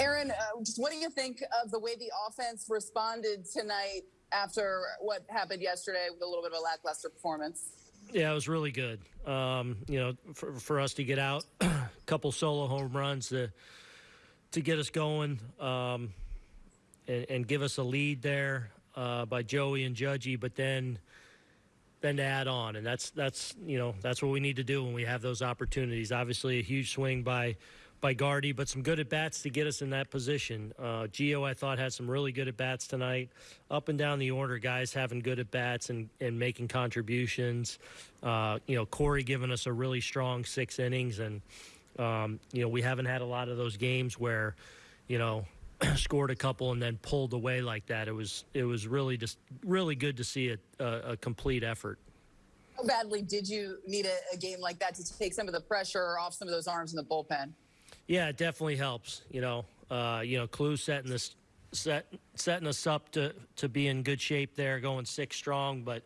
Aaron, uh, just what do you think of the way the offense responded tonight after what happened yesterday with a little bit of a lackluster performance? Yeah, it was really good. Um, you know, for, for us to get out, a couple solo home runs to to get us going um, and, and, give us a lead there uh, by Joey and Judgy, but then then to add on, and that's that's you know that's what we need to do when we have those opportunities. Obviously, a huge swing by by Gardy, but some good at bats to get us in that position. Uh, Gio, I thought, had some really good at bats tonight. Up and down the order, guys having good at bats and, and making contributions. Uh, you know, Corey giving us a really strong six innings, and um, you know we haven't had a lot of those games where, you know, scored a couple and then pulled away like that. It was it was really just really good to see a, a, a complete effort. How badly did you need a, a game like that to take some of the pressure off some of those arms in the bullpen? Yeah, it definitely helps. You know, uh, you know, Clue setting this set setting us up to to be in good shape there, going six strong. But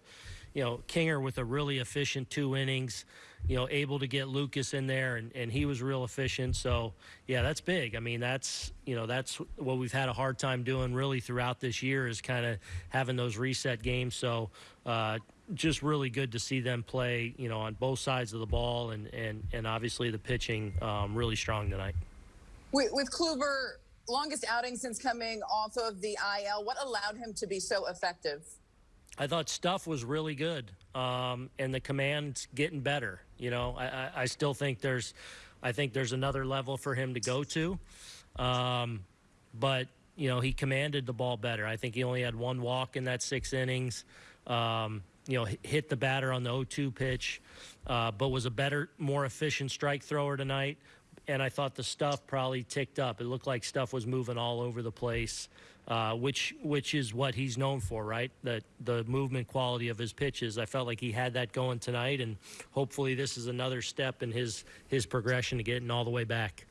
you know, Kinger with a really efficient two innings, you know, able to get Lucas in there, and, and he was real efficient. So yeah, that's big. I mean, that's you know, that's what we've had a hard time doing really throughout this year is kind of having those reset games. So uh, just really good to see them play, you know, on both sides of the ball, and and and obviously the pitching um, really strong tonight. With, with Kluber, longest outing since coming off of the IL. What allowed him to be so effective? I thought stuff was really good, um, and the command's getting better. You know, I, I, I, still think there's, I think there's another level for him to go to, um, but you know he commanded the ball better. I think he only had one walk in that six innings. Um, you know, hit the batter on the 0-2 pitch, uh, but was a better, more efficient strike thrower tonight. And I thought the stuff probably ticked up. It looked like stuff was moving all over the place, uh, which which is what he's known for, right? That the movement quality of his pitches. I felt like he had that going tonight, and hopefully this is another step in his his progression to getting all the way back.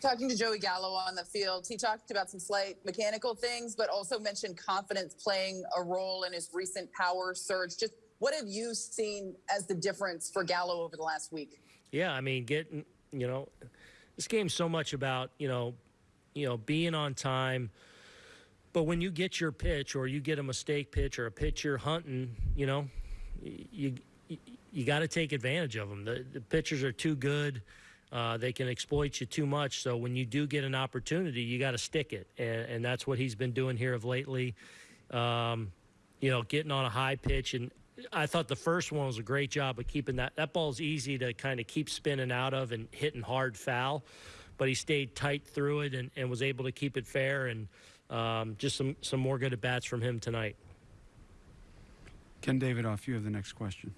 Talking to Joey Gallo on the field, he talked about some slight mechanical things, but also mentioned confidence playing a role in his recent power surge. Just what have you seen as the difference for Gallo over the last week? Yeah, I mean, getting you know, this game's so much about you know, you know, being on time. But when you get your pitch, or you get a mistake pitch, or a pitch you're hunting, you know, you you, you got to take advantage of them. The, the pitchers are too good. Uh, they can exploit you too much. So when you do get an opportunity, you got to stick it, and, and, that's what he's been doing here of lately. Um, you know, getting on a high pitch, and I thought the first one was a great job of keeping that. That ball's easy to kind of keep spinning out of and hitting hard foul, but he stayed tight through it and, and was able to keep it fair. And um, just some some more good at bats from him tonight. Ken Davidoff, you have the next question.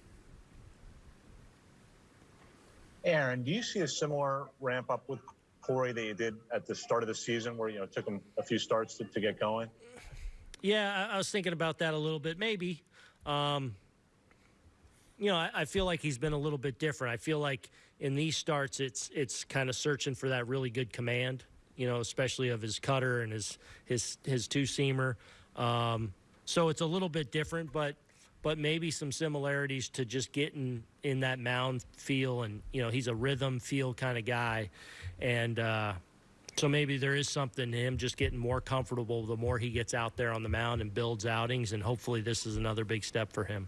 Aaron, do you see a similar ramp up with Corey that you did at the start of the season, where you know it took him a few starts to, to get going? Yeah, I, I, was thinking about that a little bit. Maybe, um, you know, I, I, feel like he's been a little bit different. I feel like in these starts, it's it's kind of searching for that really good command. You know, especially of his cutter and his his his two seamer. Um, so it's a little bit different, but but maybe some similarities to just getting in that mound feel. And, you know, he's a rhythm feel kind of guy. And, uh, so maybe there is something to him just getting more comfortable the more he gets out there on the mound and builds outings, and hopefully this is another big step for him.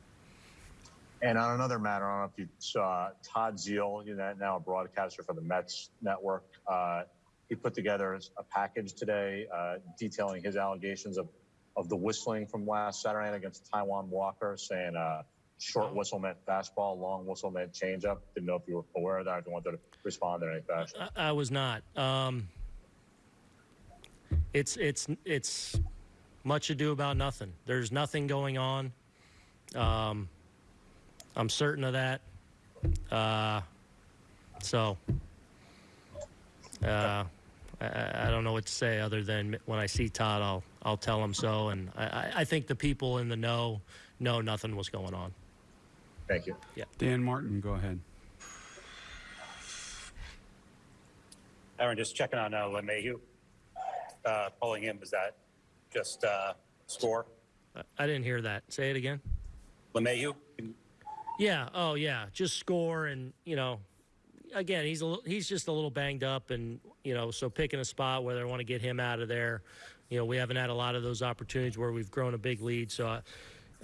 And on another matter, I don't know if you saw Todd Zeile, you know, now a broadcaster for the Mets network. Uh, he put together a package today uh, detailing his allegations of of the whistling from last Saturday night against Taijuan Walker, saying uh, short whistle meant fastball, long whistle meant changeup. Didn't know if you were aware of that. If you wanted to respond in any fashion. I, I was not. Um, it's it's it's much ado about nothing. There's nothing going on. Um, I'm certain of that. Uh, so. Uh, I, I, don't know what to say other than when I see Todd, I'll I'll tell him so. And I, I think the people in the know know nothing was going on. Thank you. Yeah. Dan Martin, go ahead. Aaron, just checking on uh, LeMahieu. Uh, pulling him, was that just uh, score? I didn't hear that. Say it again. LeMahieu? Yeah. Oh, yeah. Just score, and you know, again, he's a little, he's just a little banged up, and You know, so picking a spot where I want to get him out of there. You know, we haven't had a lot of those opportunities where we've grown a big lead, so I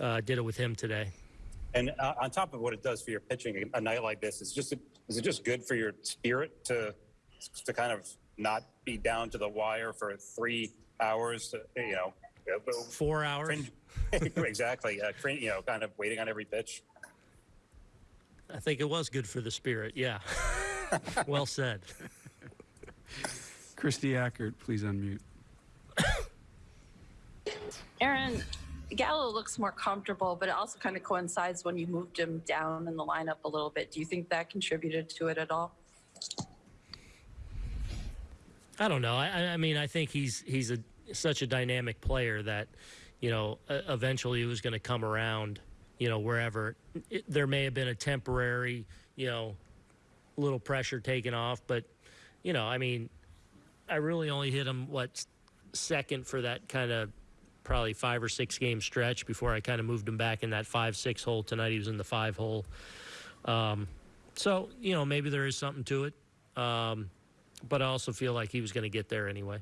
uh, did it with him today. And uh, on top of what it does for your pitching, a night like this is just is it just good for your spirit to to kind of not be down to the wire for three hours? You know, Four hours. exactly. Uh, you know, kind of waiting on every pitch. I think it was good for the spirit. Yeah. well said. Kristie Ackert, please unmute. Aaron, Gallo looks more comfortable, but it also kind of coincides when you moved him down in the lineup a little bit. Do you think that contributed to it at all? I don't know. I, I- I mean, I think he's he's a such a dynamic player that, you know, eventually he was going to come around. You know, wherever it, there may have been a temporary, you know, little pressure taken off, but, you know, I mean, I really only hit him what second for that kind of probably five or six game stretch before I kind of moved him back in that five six hole tonight. He was in the five hole. Um, so you know, maybe there is something to it. Um, but I also feel like he was going to get there anyway.